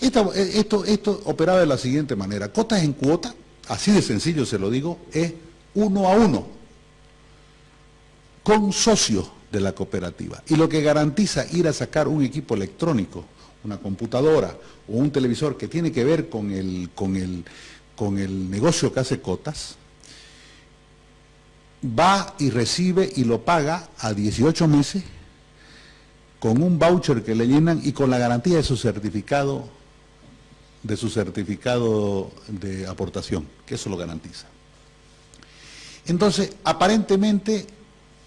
Esto operaba de la siguiente manera. Cotas en cuota, así de sencillo se lo digo, es uno a uno, con socios de la cooperativa. Y lo que garantiza ir a sacar un equipo electrónico, una computadora o un televisor que tiene que ver con el, con el, con el negocio que hace cotas, va y recibe y lo paga a 18 meses con un voucher que le llenan y con la garantía de su certificado de su certificado de aportación, que eso lo garantiza. Entonces, aparentemente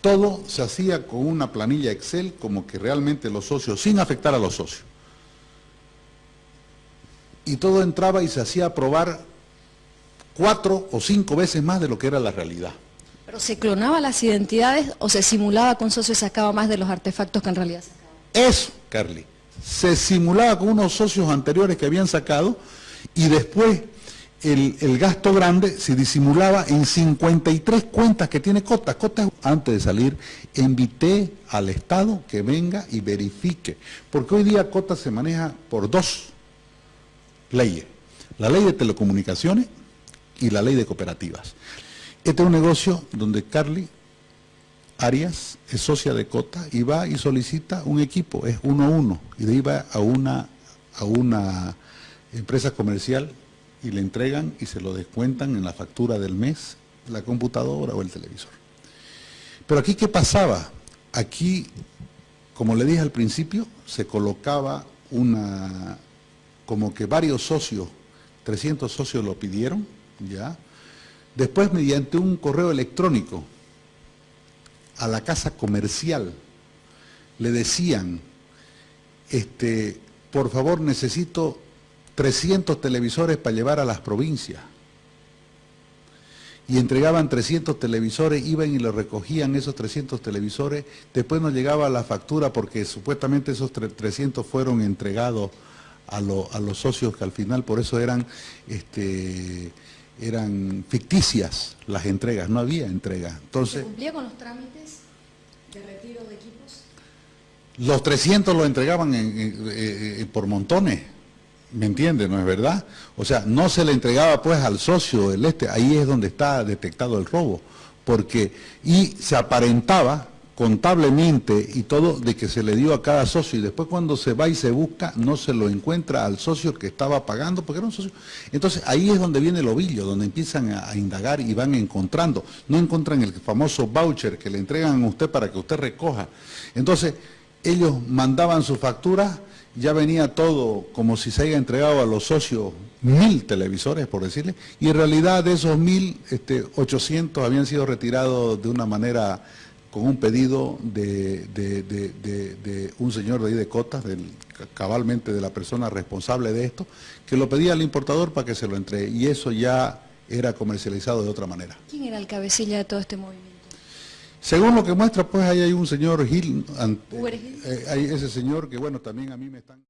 todo se hacía con una planilla Excel como que realmente los socios, sin afectar a los socios. Y todo entraba y se hacía aprobar cuatro o cinco veces más de lo que era la realidad. ¿Pero se clonaba las identidades o se simulaba con socios y sacaba más de los artefactos que en realidad sacaba? Eso, Carly, se simulaba con unos socios anteriores que habían sacado y después el, el gasto grande se disimulaba en 53 cuentas que tiene Cota. Cota, antes de salir, invité al Estado que venga y verifique, porque hoy día Cota se maneja por dos leyes, la ley de telecomunicaciones y la ley de cooperativas. Este es un negocio donde Carly Arias es socia de Cota y va y solicita un equipo, es uno a uno, y de ahí va a una, a una empresa comercial y le entregan y se lo descuentan en la factura del mes, la computadora o el televisor. Pero aquí, ¿qué pasaba? Aquí, como le dije al principio, se colocaba una, como que varios socios, 300 socios lo pidieron, ¿ya? Después, mediante un correo electrónico, a la casa comercial le decían, este, por favor necesito 300 televisores para llevar a las provincias. Y entregaban 300 televisores, iban y lo recogían esos 300 televisores, después nos llegaba la factura porque supuestamente esos 300 fueron entregados a, lo- a los socios que al final por eso eran, este, eran ficticias las entregas, no había entrega. ¿Se Entonces, cumplía con los trámites de retiro de equipos? Los 300 lo entregaban en- en- eh, eh, por montones, ¿me entiende? ¿No es verdad? O sea, no se le entregaba pues al socio del este, ahí es donde está detectado el robo, porque, y se aparentaba contablemente y todo de que se le dio a cada socio y después cuando se va y se busca no se lo encuentra al socio que estaba pagando porque era un socio. Entonces ahí es donde viene el ovillo, donde empiezan a, indagar y van encontrando. No encuentran el famoso voucher que le entregan a usted para que usted recoja. Entonces ellos mandaban su factura, ya venía todo como si se haya entregado a los socios mil televisores, por decirle, y en realidad de esos mil, este, 800 habían sido retirados de una manera con un pedido de, de- de- de- de un señor de ahí de Cotas, del, cabalmente de la persona responsable de esto, que lo pedía al importador para que se lo entregue, y eso ya era comercializado de otra manera. ¿Quién era el cabecilla de todo este movimiento? Según lo que muestra, pues ahí hay un señor Gil, ante- eh, hay ese señor que bueno, también a mí me están...